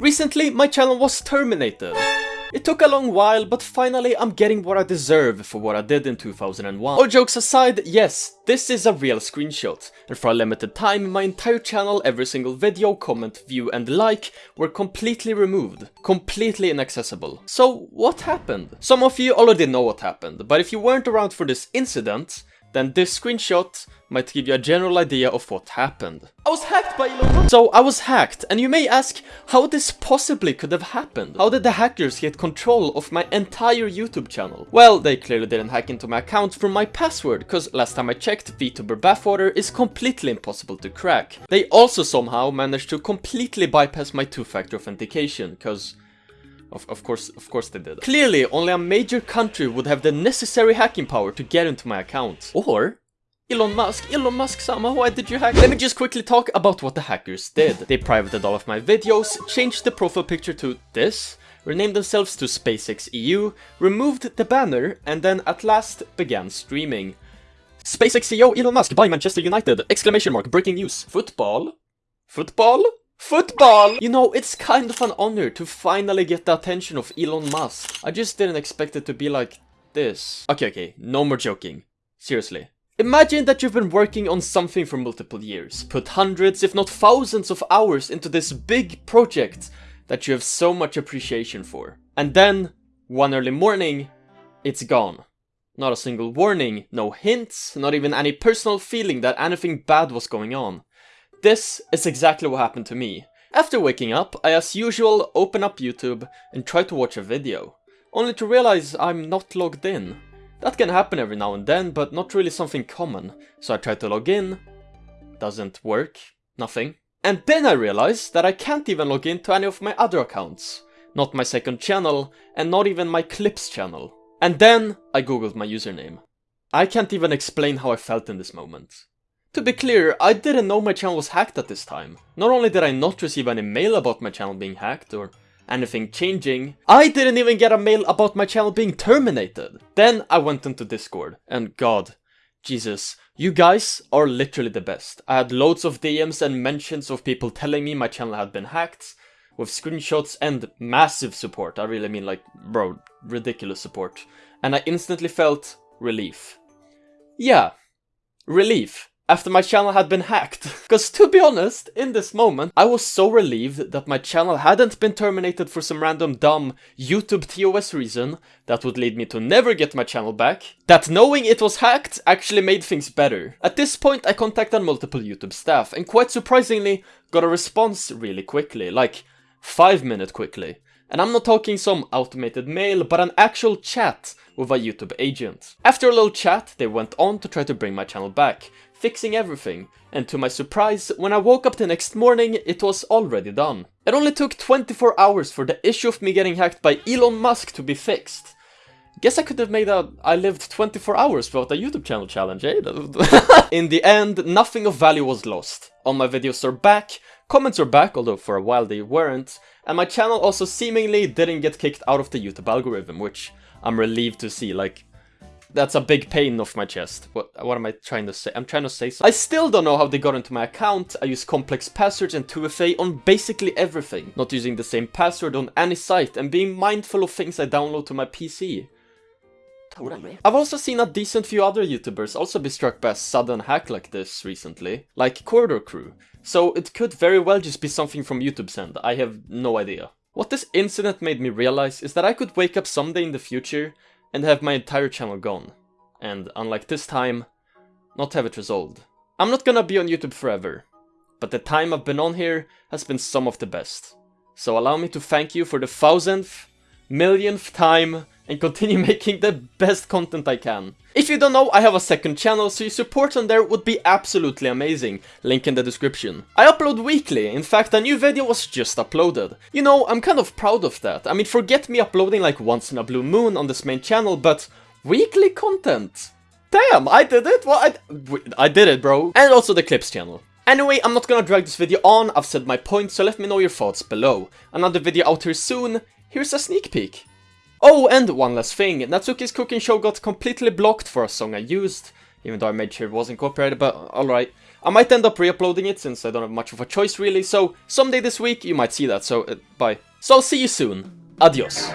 Recently, my channel was terminated. It took a long while, but finally I'm getting what I deserve for what I did in 2001. All jokes aside, yes, this is a real screenshot, and for a limited time my entire channel, every single video, comment, view and like were completely removed. Completely inaccessible. So what happened? Some of you already know what happened, but if you weren't around for this incident, then this screenshot might give you a general idea of what happened. I was hacked by Elon Musk! So I was hacked, and you may ask how this possibly could have happened. How did the hackers get control of my entire YouTube channel? Well, they clearly didn't hack into my account from my password, cause last time I checked, VTuber Bathwater is completely impossible to crack. They also somehow managed to completely bypass my two-factor authentication, cause of, of course, of course they did. Clearly, only a major country would have the necessary hacking power to get into my account. Or, Elon Musk, Elon Musk Sama, why did you hack? Let me just quickly talk about what the hackers did. They privated all of my videos, changed the profile picture to this, renamed themselves to SpaceX EU, removed the banner, and then at last began streaming. SpaceX CEO Elon Musk by Manchester United! Exclamation mark, breaking news. Football? Football? Football! You know, it's kind of an honor to finally get the attention of Elon Musk. I just didn't expect it to be like this. Okay, okay, no more joking. Seriously. Imagine that you've been working on something for multiple years, put hundreds if not thousands of hours into this big project that you have so much appreciation for. And then, one early morning, it's gone. Not a single warning, no hints, not even any personal feeling that anything bad was going on. This is exactly what happened to me. After waking up, I as usual open up YouTube and try to watch a video, only to realize I'm not logged in. That can happen every now and then, but not really something common, so I try to log in, doesn't work, nothing. And then I realize that I can't even log in to any of my other accounts, not my second channel, and not even my clips channel. And then I googled my username. I can't even explain how I felt in this moment. To be clear, I didn't know my channel was hacked at this time. Not only did I not receive any mail about my channel being hacked or anything changing, I didn't even get a mail about my channel being terminated. Then I went into Discord, and god, Jesus, you guys are literally the best. I had loads of DMs and mentions of people telling me my channel had been hacked, with screenshots and massive support. I really mean like, bro, ridiculous support. And I instantly felt relief. Yeah, relief after my channel had been hacked. Cause to be honest, in this moment, I was so relieved that my channel hadn't been terminated for some random dumb YouTube TOS reason that would lead me to never get my channel back, that knowing it was hacked actually made things better. At this point, I contacted multiple YouTube staff and quite surprisingly got a response really quickly, like 5 minute quickly. And I'm not talking some automated mail, but an actual chat with a YouTube agent. After a little chat, they went on to try to bring my channel back, fixing everything, and to my surprise, when I woke up the next morning, it was already done. It only took 24 hours for the issue of me getting hacked by Elon Musk to be fixed. Guess I could have made a I lived 24 hours without a YouTube channel challenge, eh? In the end, nothing of value was lost. All my videos are back, comments are back, although for a while they weren't, and my channel also seemingly didn't get kicked out of the YouTube algorithm, which I'm relieved to see, like, that's a big pain off my chest. What, what am I trying to say? I'm trying to say something. I still don't know how they got into my account. I use complex passwords and 2FA on basically everything. Not using the same password on any site and being mindful of things I download to my PC. Totally. I've also seen a decent few other YouTubers also be struck by a sudden hack like this recently, like Corridor Crew, so it could very well just be something from YouTube's end, I have no idea. What this incident made me realize is that I could wake up someday in the future and have my entire channel gone. And unlike this time, not have it resolved. I'm not gonna be on YouTube forever, but the time I've been on here has been some of the best. So allow me to thank you for the thousandth, millionth time and continue making the best content I can. If you don't know, I have a second channel, so your support on there would be absolutely amazing, link in the description. I upload weekly, in fact a new video was just uploaded. You know, I'm kind of proud of that. I mean, forget me uploading like once in a blue moon on this main channel, but weekly content. Damn, I did it! What? I, I did it, bro. And also the clips channel. Anyway, I'm not gonna drag this video on, I've said my point, so let me know your thoughts below. Another video out here soon, here's a sneak peek. Oh, and one last thing, Natsuki's cooking show got completely blocked for a song I used. even though I made sure it wasn't copyrighted, but alright. I might end up re-uploading it since I don't have much of a choice really, so someday this week you might see that, so uh, bye. So I'll see you soon. Adios.